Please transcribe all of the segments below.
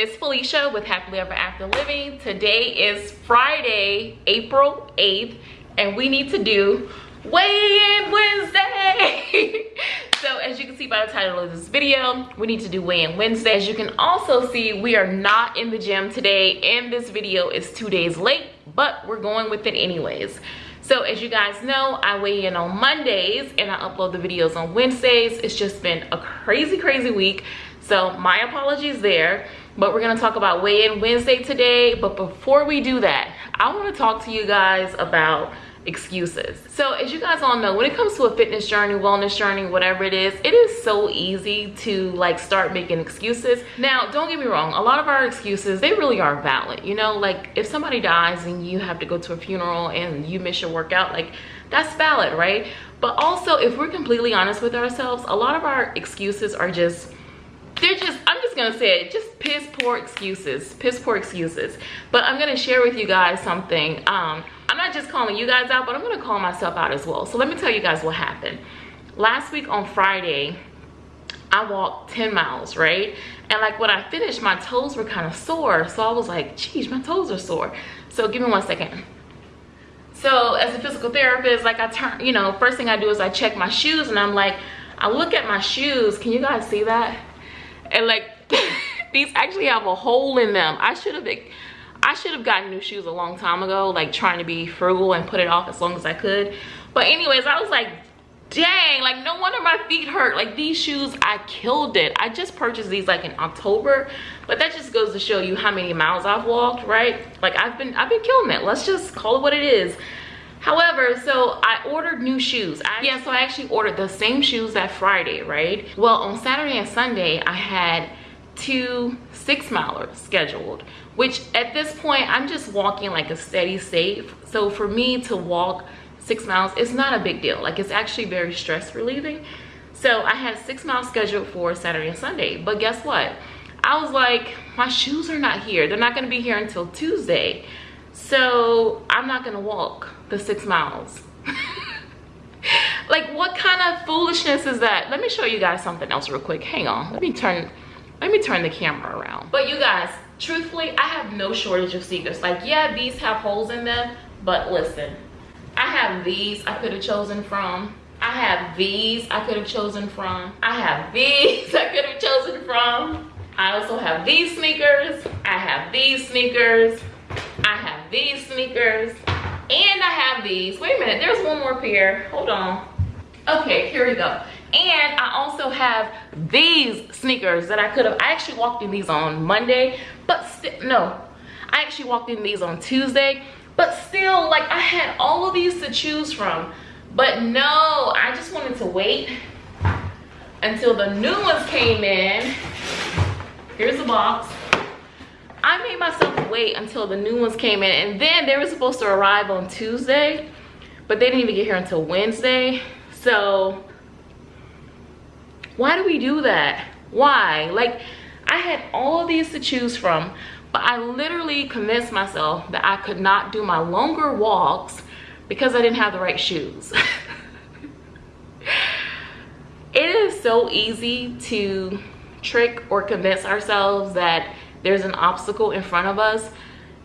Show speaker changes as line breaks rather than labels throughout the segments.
it's Felicia with Happily Ever After Living. Today is Friday, April 8th, and we need to do weigh-in Wednesday. so as you can see by the title of this video, we need to do weigh-in Wednesday. As you can also see, we are not in the gym today, and this video is two days late, but we're going with it anyways. So as you guys know, I weigh in on Mondays and I upload the videos on Wednesdays. It's just been a crazy, crazy week. So my apologies there, but we're gonna talk about weigh-in Wednesday today. But before we do that, I wanna talk to you guys about excuses. So as you guys all know, when it comes to a fitness journey, wellness journey, whatever it is, it is so easy to like start making excuses. Now, don't get me wrong, a lot of our excuses, they really are valid. You know, like if somebody dies and you have to go to a funeral and you miss your workout, like that's valid, right? But also, if we're completely honest with ourselves, a lot of our excuses are just they're just i'm just gonna say it just piss poor excuses piss poor excuses. But i'm gonna share with you guys something um i'm not just calling you guys out but i'm gonna call myself out as well. So let me tell you guys what happened. Last week on friday i walked 10 miles right? And like when i finished my toes were kind of sore. So i was like geez my toes are sore. So give me one second. So as a physical therapist like i turn you know first thing i do is i check my shoes and i'm like i look at my shoes. Can you guys see that? And like these actually have a hole in them. I should have i should have gotten new shoes a long time ago like trying to be frugal and put it off as long as i could. But anyways i was like dang like no wonder my feet hurt. Like these shoes i killed it. I just purchased these like in october but that just goes to show you how many miles i've walked right? Like i've been i've been killing it. Let's just call it what it is. However so i ordered new shoes. I, yeah so i actually ordered the same shoes that friday right? Well on saturday and sunday i had two six milers scheduled which at this point i'm just walking like a steady state. So for me to walk six miles it's not a big deal. Like it's actually very stress relieving. So i had six miles scheduled for saturday and sunday but guess what? I was like my shoes are not here. They're not going to be here until tuesday. So i'm not going to walk the six miles. Like what kind of foolishness is that? Let me show you guys something else real quick. Hang on. Let me turn let me turn the camera around but you guys truthfully i have no shortage of sneakers like yeah these have holes in them but listen I have these I could have chosen from. I have these I could have chosen from. I have these I could have chosen from. I also have these sneakers. I have these sneakers. I have these sneakers. And I have these. Wait a minute, there's one more pair. Hold on. Okay, here we go. And I also have these sneakers that I could have, I actually walked in these on Monday, but no, I actually walked in these on Tuesday but still like i had all of these to choose from. But no i just wanted to wait until the new ones came in. Here's the box. I made myself wait until the new ones came in and then they were supposed to arrive on tuesday but they didn't even get here until wednesday. So why do we do that? Why? Like i had all these to choose from but I literally convinced myself that I could not do my longer walks because I didn't have the right shoes. it is so easy to trick or convince ourselves that there's an obstacle in front of us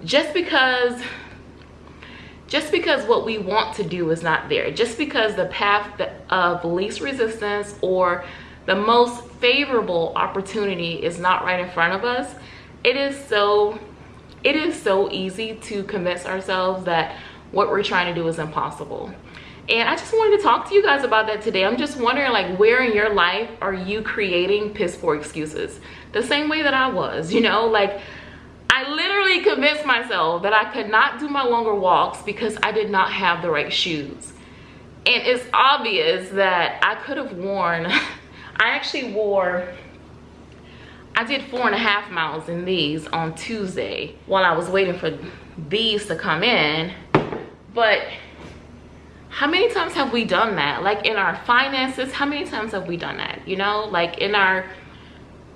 just because just because what we want to do is not there. Just because the path of least resistance or the most favorable opportunity is not right in front of us. It is so it is so easy to convince ourselves that what we're trying to do is impossible. And i just wanted to talk to you guys about that today. I'm just wondering like where in your life are you creating piss poor excuses? The same way that i was you know? Like i literally convinced myself that i could not do my longer walks because i did not have the right shoes. And it's obvious that i could have worn i actually wore I did four and a half miles in these on Tuesday while I was waiting for these to come in. But how many times have we done that? Like in our finances, how many times have we done that? You know, like in our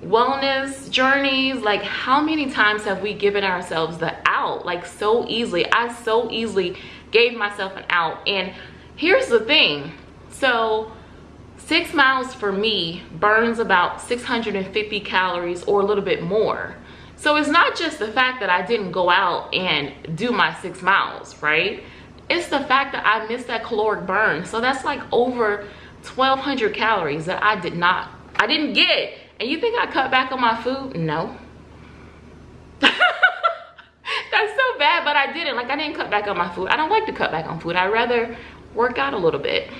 wellness journeys, like how many times have we given ourselves the out? Like so easily. I so easily gave myself an out. And here's the thing. So six miles for me burns about 650 calories or a little bit more So it's not just the fact that I didn't go out and do my six miles, right? It's the fact that I missed that caloric burn. So that's like over 1200 calories that I did not, I didn't get. And you think I cut back on my food? No. that's so bad, but I didn't. Like I didn't cut back on my food. I don't like to cut back on food. I'd rather work out a little bit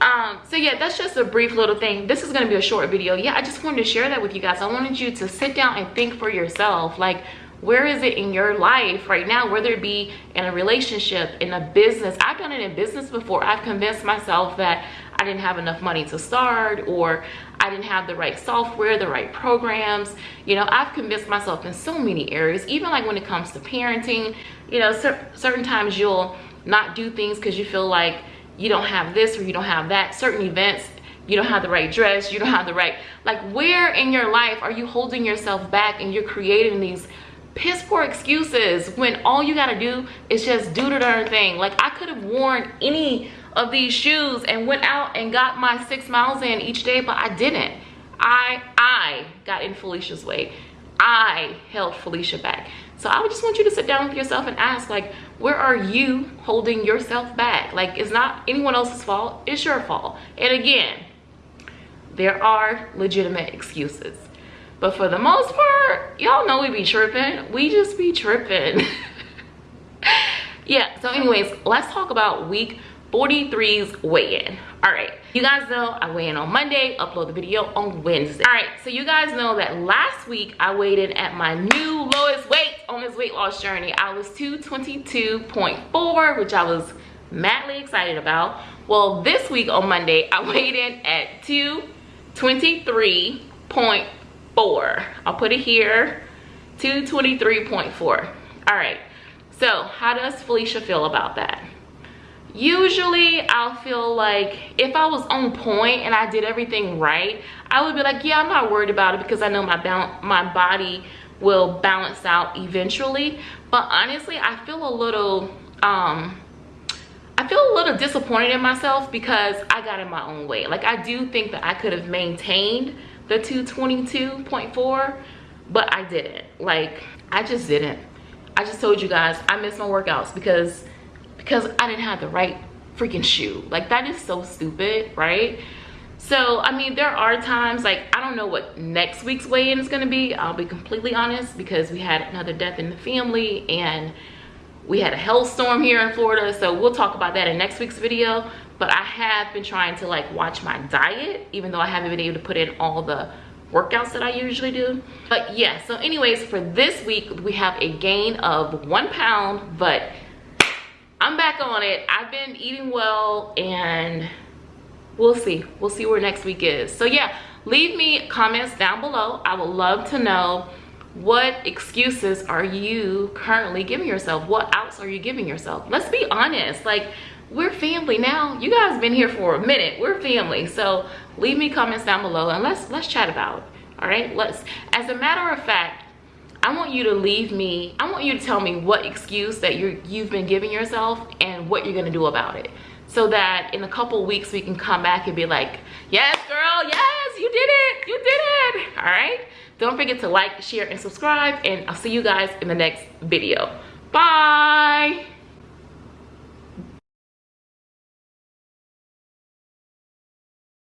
um so yeah that's just a brief little thing. This is going to be a short video. Yeah i just wanted to share that with you guys. I wanted you to sit down and think for yourself like where is it in your life right now whether it be in a relationship in a business? I've done it in business before. I've convinced myself that i didn't have enough money to start or i didn't have the right software the right programs. You know i've convinced myself in so many areas. Even like when it comes to parenting you know cer certain times you'll not do things because you feel like you don't have this or you don't have that. Certain events you don't have the right dress you don't have the right like where in your life are you holding yourself back and you're creating these piss poor excuses when all you gotta do is just do the darn thing? Like i could have worn any of these shoes and went out and got my six miles in each day but i didn't. I i got in felicia's way. I held felicia back. So i would just want you to sit down with yourself and ask like where are you holding yourself back? Like it's not anyone else's fault. It's your fault. And again there are legitimate excuses. But for the most part y'all know we be tripping. We just be tripping. Yeah so anyways let's talk about week 43's weigh-in. All right you guys know i weigh in on monday upload the video on wednesday. All right so you guys know that last week i weighed in at my new lowest weight on this weight loss journey i was 222.4 which i was madly excited about. Well this week on monday i weighed in at 223.4 i'll put it here 223.4 all right so how does felicia feel about that? Usually i'll feel like if i was on point and i did everything right i would be like yeah i'm not worried about it because i know my my body will balance out eventually but honestly i feel a little um i feel a little disappointed in myself because i got in my own way like i do think that i could have maintained the 222.4 but i didn't like i just didn't i just told you guys i missed my workouts because because I didn't have the right freaking shoe. Like that is so stupid, right? So, I mean, there are times like, I don't know what next week's weigh-in is gonna be. I'll be completely honest because we had another death in the family and we had a hailstorm here in Florida. So we'll talk about that in next week's video. But I have been trying to like watch my diet, even though I haven't been able to put in all the workouts that I usually do. But yeah, so anyways, for this week, we have a gain of one pound, but I'm back on it. I've been eating well and we'll see. We'll see where next week is. So yeah, leave me comments down below. I would love to know what excuses are you currently giving yourself? What outs are you giving yourself? Let's be honest. Like we're family now. You guys been here for a minute. We're family. So leave me comments down below and let's let's chat about it. All right, let's. As a matter of fact, I want you to leave me, I want you to tell me what excuse that you're, you've been giving yourself and what you're gonna do about it. So that in a couple weeks we can come back and be like, yes girl, yes, you did it, you did it, all right? Don't forget to like, share, and subscribe, and I'll see you guys in the next video. Bye.